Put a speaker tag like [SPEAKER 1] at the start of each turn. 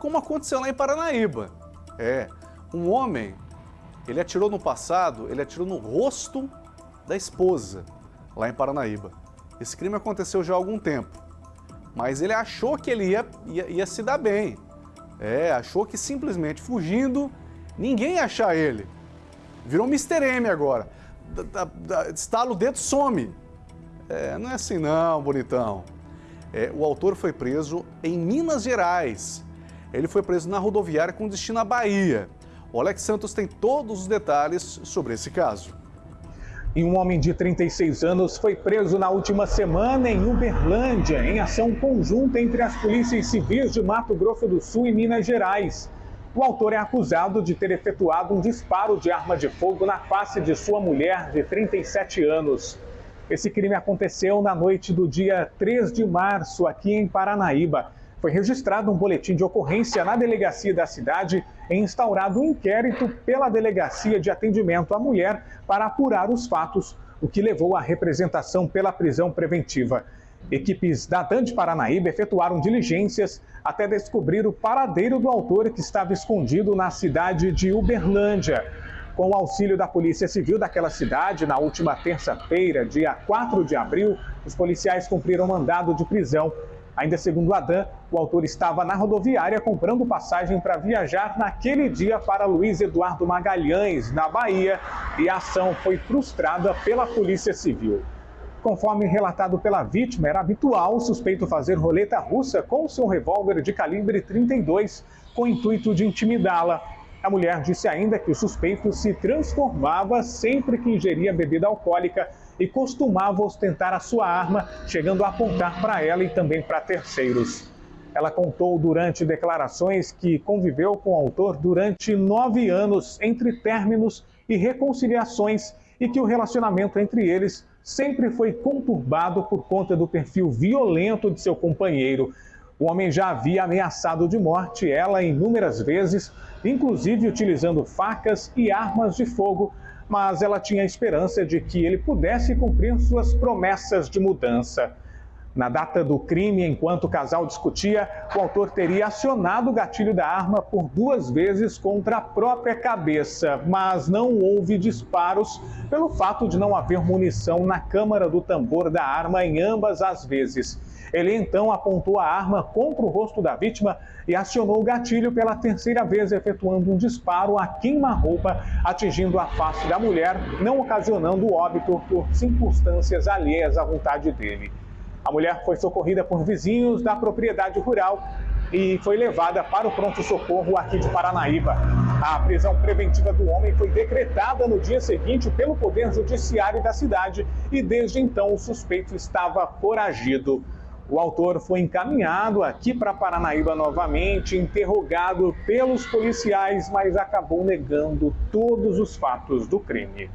[SPEAKER 1] como aconteceu lá em Paranaíba. É, um homem, ele atirou no passado, ele atirou no rosto da esposa, lá em Paranaíba. Esse crime aconteceu já há algum tempo, mas ele achou que ele ia, ia, ia se dar bem. É, achou que simplesmente fugindo, ninguém ia achar ele. Virou Mr. M agora. Da, estala o dedo, some. É, não é assim não, bonitão. É, o autor foi preso em Minas Gerais. Ele foi preso na rodoviária com destino à Bahia. O Alex Santos tem todos os detalhes sobre esse caso.
[SPEAKER 2] E um homem de 36 anos foi preso na última semana em Uberlândia, em ação conjunta entre as polícias civis de Mato Grosso do Sul e Minas Gerais. O autor é acusado de ter efetuado um disparo de arma de fogo na face de sua mulher de 37 anos. Esse crime aconteceu na noite do dia 3 de março, aqui em Paranaíba. Foi registrado um boletim de ocorrência na delegacia da cidade e instaurado um inquérito pela Delegacia de Atendimento à Mulher para apurar os fatos, o que levou à representação pela prisão preventiva. Equipes da DAN de Paranaíba efetuaram diligências até descobrir o paradeiro do autor que estava escondido na cidade de Uberlândia. Com o auxílio da Polícia Civil daquela cidade, na última terça-feira, dia 4 de abril, os policiais cumpriram mandado de prisão Ainda segundo Adam, o autor estava na rodoviária comprando passagem para viajar naquele dia para Luiz Eduardo Magalhães, na Bahia, e a ação foi frustrada pela Polícia Civil. Conforme relatado pela vítima, era habitual o suspeito fazer roleta russa com seu revólver de calibre 32, com o intuito de intimidá-la. A mulher disse ainda que o suspeito se transformava sempre que ingeria bebida alcoólica e costumava ostentar a sua arma, chegando a apontar para ela e também para terceiros. Ela contou durante declarações que conviveu com o autor durante nove anos, entre términos e reconciliações, e que o relacionamento entre eles sempre foi conturbado por conta do perfil violento de seu companheiro. O homem já havia ameaçado de morte ela inúmeras vezes, inclusive utilizando facas e armas de fogo, mas ela tinha esperança de que ele pudesse cumprir suas promessas de mudança. Na data do crime, enquanto o casal discutia, o autor teria acionado o gatilho da arma por duas vezes contra a própria cabeça, mas não houve disparos pelo fato de não haver munição na câmara do tambor da arma em ambas as vezes. Ele então apontou a arma contra o rosto da vítima e acionou o gatilho pela terceira vez, efetuando um disparo a queima-roupa, atingindo a face da mulher, não ocasionando óbito por circunstâncias alheias à vontade dele. A mulher foi socorrida por vizinhos da propriedade rural e foi levada para o pronto-socorro aqui de Paranaíba. A prisão preventiva do homem foi decretada no dia seguinte pelo Poder Judiciário da cidade e desde então o suspeito estava foragido. O autor foi encaminhado aqui para Paranaíba novamente, interrogado pelos policiais, mas acabou negando todos os fatos do crime.